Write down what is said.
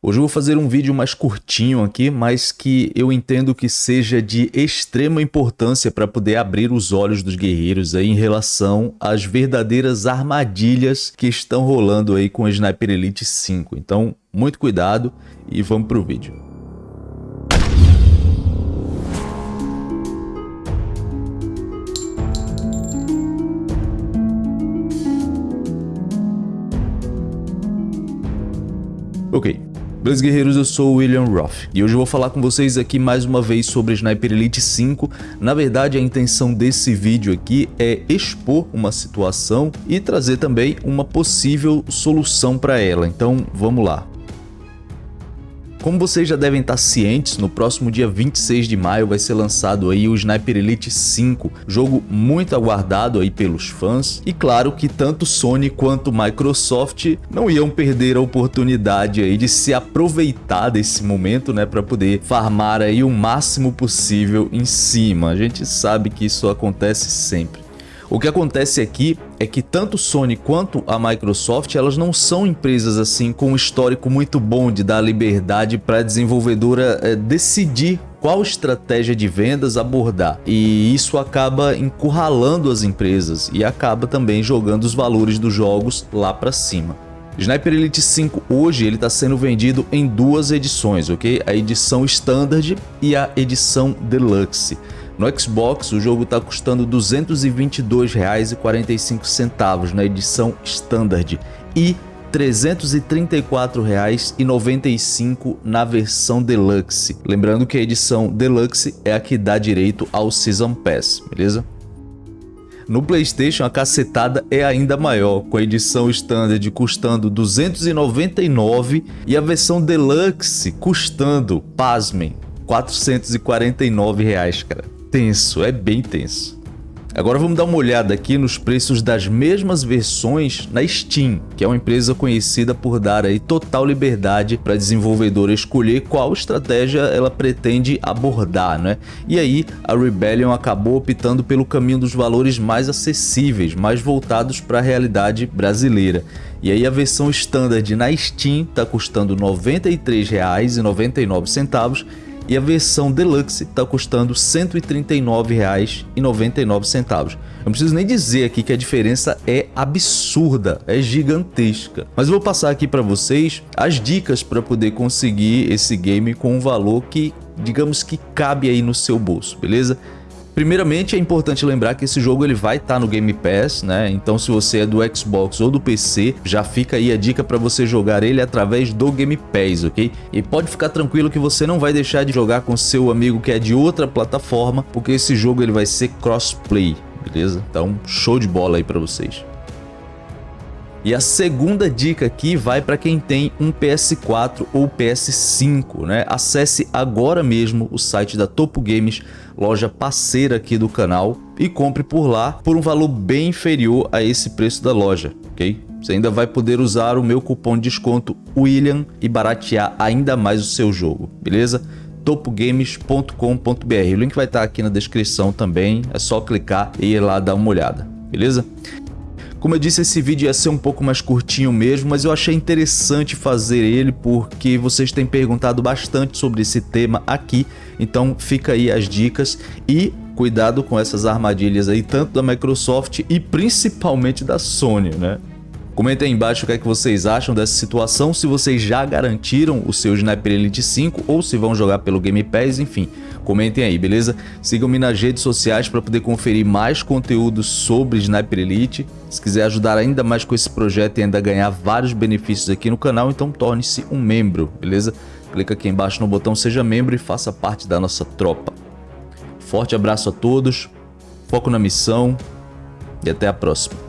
Hoje eu vou fazer um vídeo mais curtinho aqui, mas que eu entendo que seja de extrema importância para poder abrir os olhos dos guerreiros aí em relação às verdadeiras armadilhas que estão rolando aí com o Sniper Elite 5. Então, muito cuidado e vamos pro vídeo. Ok, Beleza guerreiros, eu sou o William Roth e hoje eu vou falar com vocês aqui mais uma vez sobre Sniper Elite 5. Na verdade a intenção desse vídeo aqui é expor uma situação e trazer também uma possível solução para ela, então vamos lá. Como vocês já devem estar cientes, no próximo dia 26 de maio vai ser lançado aí o Sniper Elite 5, jogo muito aguardado aí pelos fãs. E claro que tanto Sony quanto Microsoft não iam perder a oportunidade aí de se aproveitar desse momento, né, para poder farmar aí o máximo possível em cima. A gente sabe que isso acontece sempre. O que acontece aqui é que tanto Sony quanto a Microsoft elas não são empresas assim com um histórico muito bom de dar liberdade para a desenvolvedora é, decidir qual estratégia de vendas abordar e isso acaba encurralando as empresas e acaba também jogando os valores dos jogos lá para cima. Sniper Elite 5 hoje ele está sendo vendido em duas edições, ok? A edição Standard e a edição Deluxe. No Xbox, o jogo está custando R$ 222,45 na edição Standard e R$ 334,95 na versão Deluxe. Lembrando que a edição Deluxe é a que dá direito ao Season Pass, beleza? No Playstation a cacetada é ainda maior, com a edição Standard custando R$ 299 e a versão Deluxe custando, pasmem, 449 reais, cara tenso, é bem tenso. Agora vamos dar uma olhada aqui nos preços das mesmas versões na Steam, que é uma empresa conhecida por dar aí total liberdade para a desenvolvedora escolher qual estratégia ela pretende abordar, né? E aí a Rebellion acabou optando pelo caminho dos valores mais acessíveis, mais voltados para a realidade brasileira. E aí a versão standard na Steam está custando R$ 93,99 e a versão Deluxe está custando R$ 139,99. Eu não preciso nem dizer aqui que a diferença é absurda, é gigantesca. Mas vou passar aqui para vocês as dicas para poder conseguir esse game com um valor que, digamos que cabe aí no seu bolso, beleza? Primeiramente, é importante lembrar que esse jogo ele vai estar tá no Game Pass, né? Então, se você é do Xbox ou do PC, já fica aí a dica para você jogar ele através do Game Pass, ok? E pode ficar tranquilo que você não vai deixar de jogar com seu amigo que é de outra plataforma, porque esse jogo ele vai ser crossplay, beleza? Então, show de bola aí para vocês. E a segunda dica aqui vai para quem tem um PS4 ou PS5, né? Acesse agora mesmo o site da Topo Games, loja parceira aqui do canal, e compre por lá por um valor bem inferior a esse preço da loja, ok? Você ainda vai poder usar o meu cupom de desconto William e baratear ainda mais o seu jogo, beleza? topogames.com.br. O link vai estar aqui na descrição também, é só clicar e ir lá dar uma olhada, beleza? Como eu disse, esse vídeo ia ser um pouco mais curtinho mesmo, mas eu achei interessante fazer ele porque vocês têm perguntado bastante sobre esse tema aqui, então fica aí as dicas e cuidado com essas armadilhas aí, tanto da Microsoft e principalmente da Sony, né? Comentem aí embaixo o que é que vocês acham dessa situação, se vocês já garantiram o seu Sniper Elite 5 ou se vão jogar pelo Game Pass, enfim. Comentem aí, beleza? Sigam-me nas redes sociais para poder conferir mais conteúdo sobre Sniper Elite. Se quiser ajudar ainda mais com esse projeto e ainda ganhar vários benefícios aqui no canal, então torne-se um membro, beleza? Clica aqui embaixo no botão Seja Membro e faça parte da nossa tropa. Forte abraço a todos, foco na missão e até a próxima.